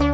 you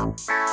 Bye.